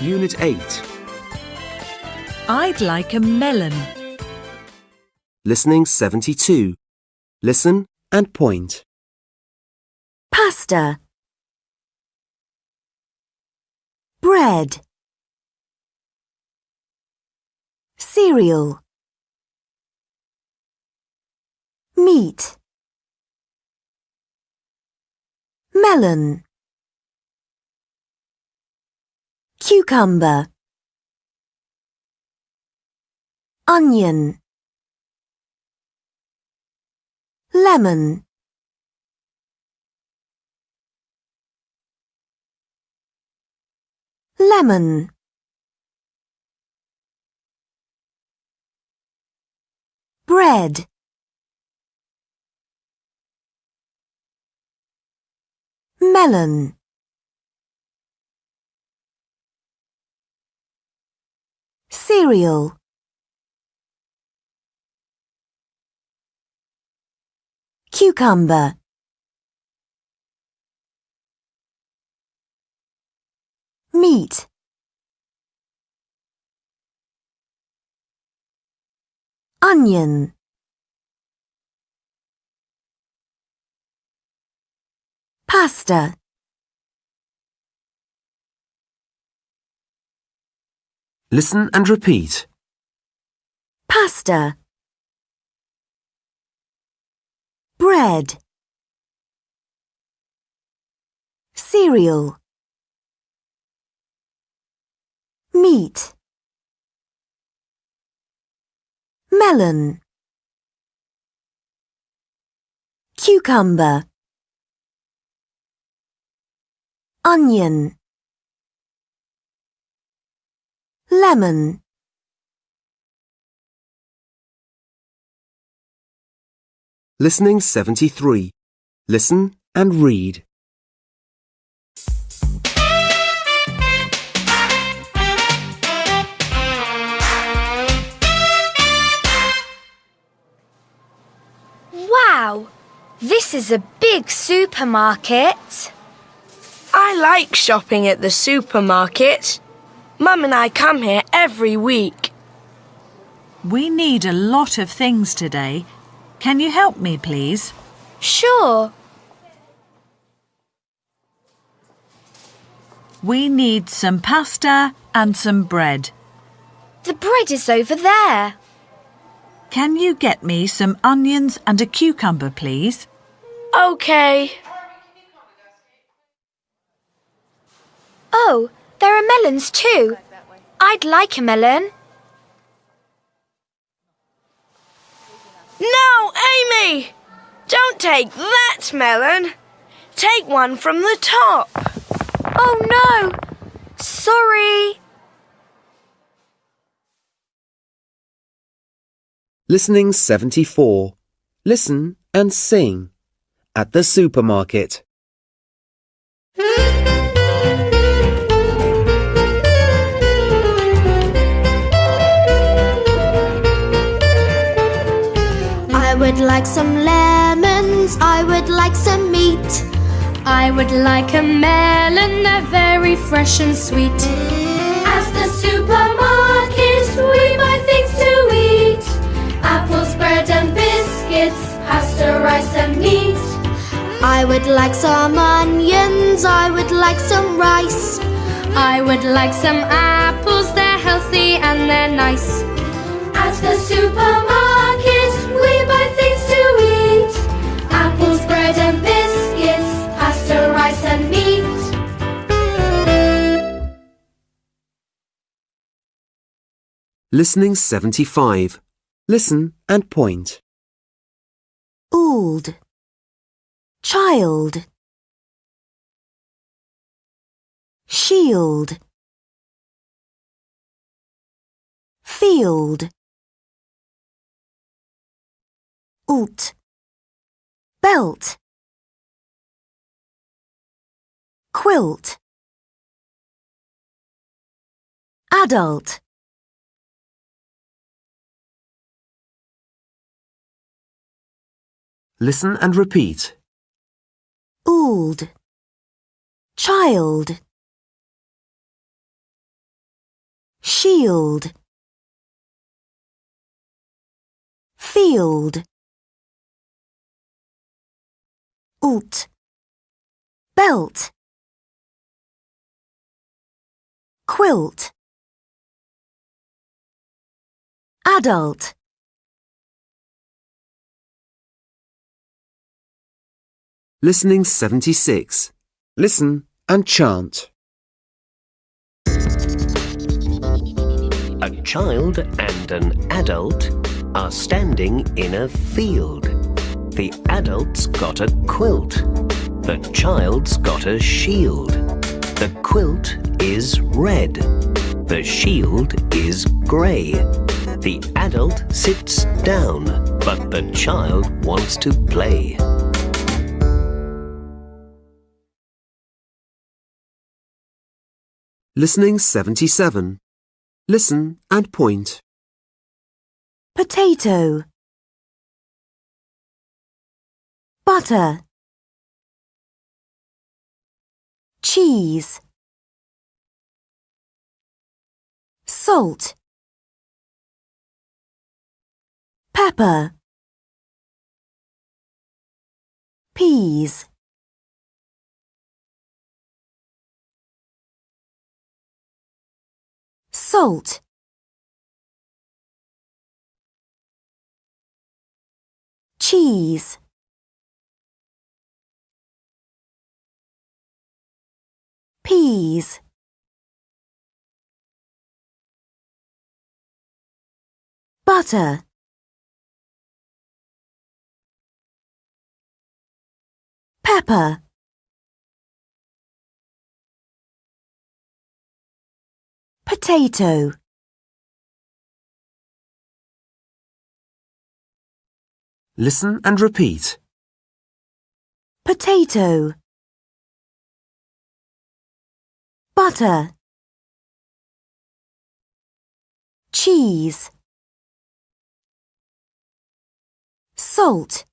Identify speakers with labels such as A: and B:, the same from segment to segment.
A: Unit 8.
B: I'd like a melon.
A: Listening 72. Listen and point.
C: pasta, bread, cereal, meat, melon, cucumber, onion, lemon. lemon. Bread. Melon cereal cucumber. Meat. Onion. Pasta
A: Listen and repeat.
C: pasta. Bread. Cereal. Meat. Melon. Cucumber. Onion lemon
A: Listening 73. Listen and read.
D: Wow! This is a big supermarket.
E: I like shopping at the supermarket. Mum and I come here every week.
B: We need a lot of things today. Can you help me, please?
D: Sure.
B: We need some pasta and some bread.
D: The bread is over there.
B: Can you get me some onions and a cucumber, please?
E: Okay.
D: Oh, there are melons too. I'd like a melon.
E: No, Amy! Don't take that melon. Take one from the top.
D: Oh no! Sorry.
A: Listening 74. Listen and sing. At the supermarket.
F: Hmm? Would like some lemons, I would like some meat.
G: I would like a melon, they're very fresh and sweet.
F: At the supermarket, we buy things to eat apples, bread, and biscuits, pasta, rice, and meat. I would like some onions, I would like some rice.
G: I would like some apples, they're healthy and they're nice.
F: At the supermarket, apples, bread, and biscuits, pasta, rice, and meat.
A: Listening 75. Listen and point.
C: old child shield field alt belt. Quilt. Adult.
A: Listen and repeat.
C: old. Child. Shield. Field alt belt quilt adult
A: Listening 76. Listen and chant.
H: A child and an adult are standing in a field. The adult's got a quilt. The child's got a shield. The quilt is red. The shield is grey. The adult sits down, but the child wants to play.
A: Listening 77. Listen and point.
C: potato butter. Cheese. Salt. Pepper. Peas. Salt. Cheese peas. Butter. Pepper. Potato.
A: Listen and repeat.
C: potato butter. Cheese. Salt.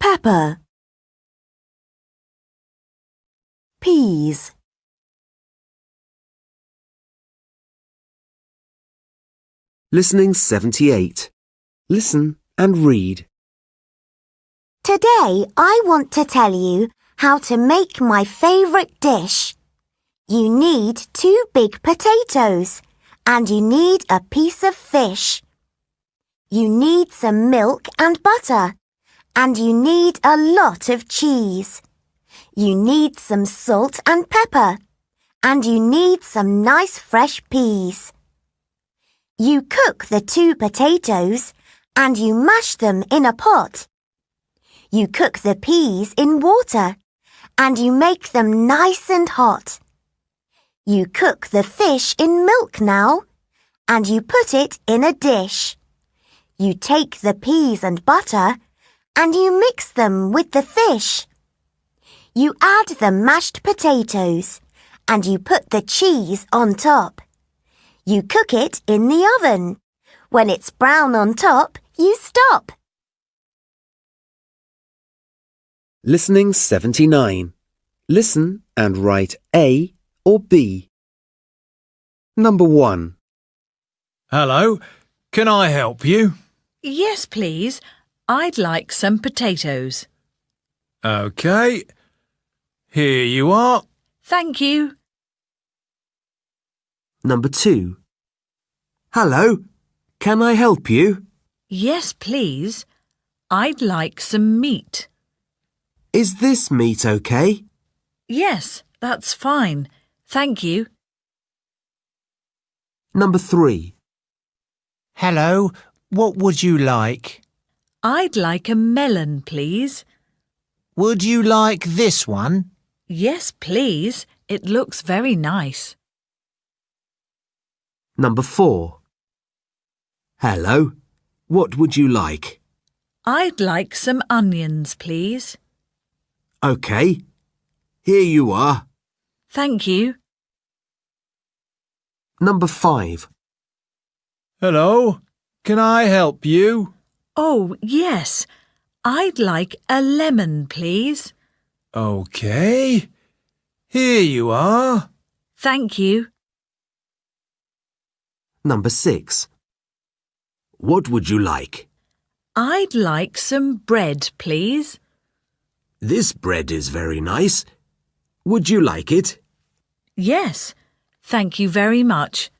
C: Pepper. Peas.
A: Listening 78. Listen and read.
C: Today I want to tell you how to make my favourite dish. You need two big potatoes and you need a piece of fish. You need some milk and butter and you need a lot of cheese. You need some salt and pepper and you need some nice fresh peas. You cook the two potatoes and you mash them in a pot. You cook the peas in water and you make them nice and hot. You cook the fish in milk now and you put it in a dish. You take the peas and butter and you mix them with the fish. You add the mashed potatoes and you put the cheese on top. You cook it in the oven. When it's brown on top, you stop.
A: Listening 79. Listen and write A or B. Number 1.
I: Hello, can I help you?
B: Yes, please. I'd like some potatoes.
I: Okay. Here you are.
B: Thank you.
A: Number 2. Hello, can I help you?
B: Yes, please. I'd like some meat.
A: Is this meat okay?
B: Yes, that's fine. Thank you.
A: Number 3.
J: Hello, what would you like?
B: I'd like a melon, please.
J: Would you like this one?
B: Yes, please. It looks very nice.
A: Number 4. Hello, what would you like?
B: I'd like some onions, please.
A: Okay, here you are.
B: Thank you.
A: Number 5.
I: Hello, can I help you?
B: Oh, yes. I'd like a lemon, please.
I: Okay. Here you are.
B: Thank you.
A: Number 6. What would you like?
B: I'd like some bread, please.
A: This bread is very nice. Would you like it?
B: Yes, thank you very much.